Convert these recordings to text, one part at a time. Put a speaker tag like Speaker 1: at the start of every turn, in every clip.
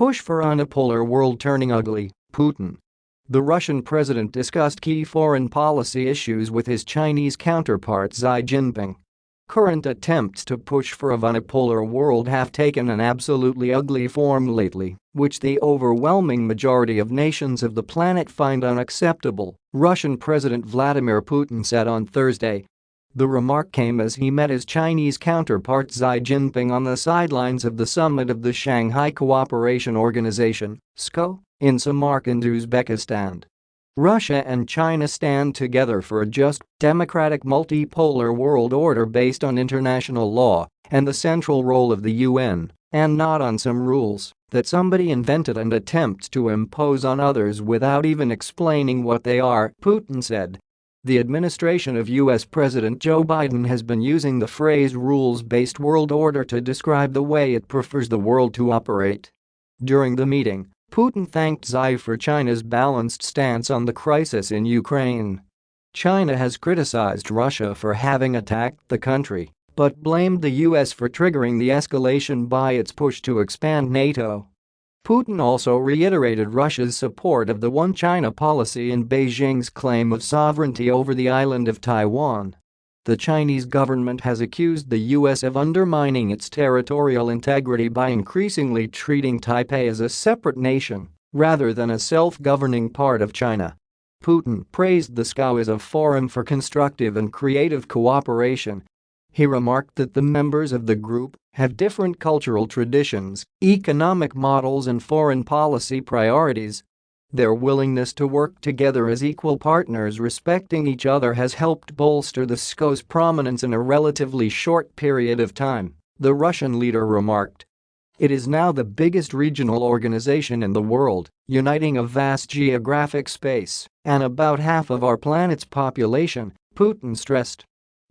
Speaker 1: push for unipolar world turning ugly, Putin. The Russian president discussed key foreign policy issues with his Chinese counterpart Xi Jinping. Current attempts to push for a unipolar world have taken an absolutely ugly form lately, which the overwhelming majority of nations of the planet find unacceptable, Russian President Vladimir Putin said on Thursday. The remark came as he met his Chinese counterpart Xi Jinping on the sidelines of the summit of the Shanghai Cooperation Organization SCO, in Samarkand, Uzbekistan. Russia and China stand together for a just, democratic multipolar world order based on international law and the central role of the UN, and not on some rules that somebody invented and attempts to impose on others without even explaining what they are, Putin said. The administration of U.S. President Joe Biden has been using the phrase rules-based world order to describe the way it prefers the world to operate. During the meeting, Putin thanked Xi for China's balanced stance on the crisis in Ukraine. China has criticized Russia for having attacked the country, but blamed the US for triggering the escalation by its push to expand NATO. Putin also reiterated Russia's support of the One China policy and Beijing's claim of sovereignty over the island of Taiwan. The Chinese government has accused the U.S. of undermining its territorial integrity by increasingly treating Taipei as a separate nation rather than a self-governing part of China. Putin praised the SCO as a forum for constructive and creative cooperation. He remarked that the members of the group have different cultural traditions, economic models and foreign policy priorities their willingness to work together as equal partners respecting each other has helped bolster the SCO's prominence in a relatively short period of time, the Russian leader remarked. It is now the biggest regional organization in the world, uniting a vast geographic space and about half of our planet's population, Putin stressed.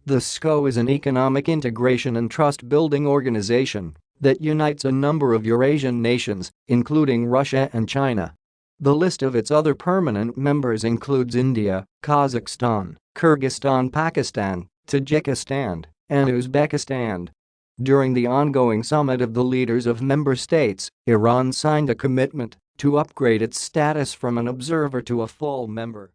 Speaker 1: The SCO is an economic integration and trust-building organization that unites a number of Eurasian nations, including Russia and China. The list of its other permanent members includes India, Kazakhstan, Kyrgyzstan Pakistan, Tajikistan, and Uzbekistan. During the ongoing summit of the leaders of member states, Iran signed a commitment to upgrade its status from an observer to a full member.